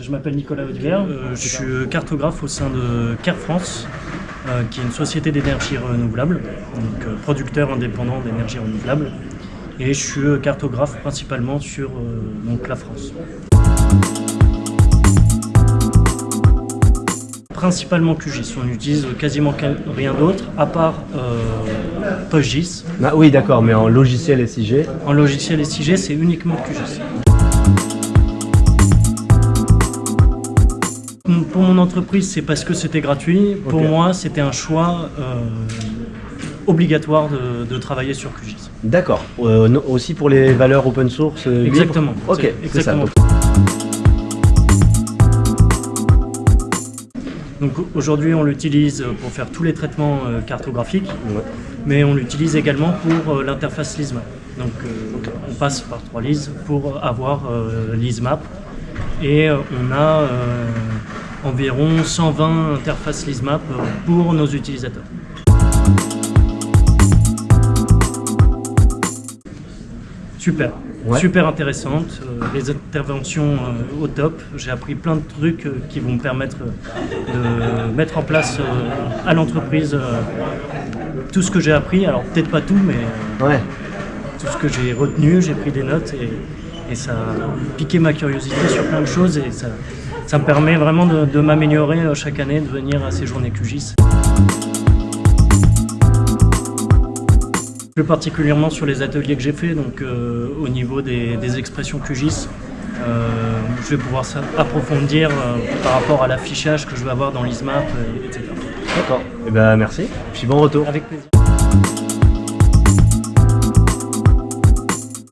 Je m'appelle Nicolas Audiver, euh, je suis cartographe au sein de Care France, euh, qui est une société d'énergie renouvelable, donc euh, producteur indépendant d'énergie renouvelable. Et je suis cartographe principalement sur donc, la France. Principalement QGIS, on n'utilise quasiment rien d'autre, à part PostGIS. Ah oui d'accord, mais en logiciel SIG En logiciel SIG, c'est uniquement QGIS. Pour mon entreprise, c'est parce que c'était gratuit. Pour moi, c'était un choix euh, obligatoire de, travailler sur QGIS. D'accord. Euh, aussi pour les valeurs open source euh, Exactement. Ok, exactement. Donc aujourd'hui, on l'utilise pour faire tous les traitements cartographiques, mais on l'utilise également pour l'interface LISMAP. Donc on passe par trois LIS pour avoir LISMAP et on a environ 120 interfaces LISMAP pour nos utilisateurs. Super, super intéressante, euh, les interventions euh, au top, j'ai appris plein de trucs euh, qui vont me permettre de mettre en place à l'entreprise tout ce que j'ai appris, alors peut-être pas tout, mais tout ce que j'ai retenu, j'ai pris des notes et, et ça a piqué ma curiosité sur plein de choses et ça, ça me permet vraiment de, m'améliorer euh, chaque année, de venir à ces journées QGIS. Plus particulièrement sur les ateliers que j'ai fait, donc euh, au niveau des, expressions QGIS, euh, je vais pouvoir approfondir par rapport à l'affichage que je vais avoir dans l'ISMAP, etc. D'accord, et eh ben merci, puis bon retour. Avec plaisir.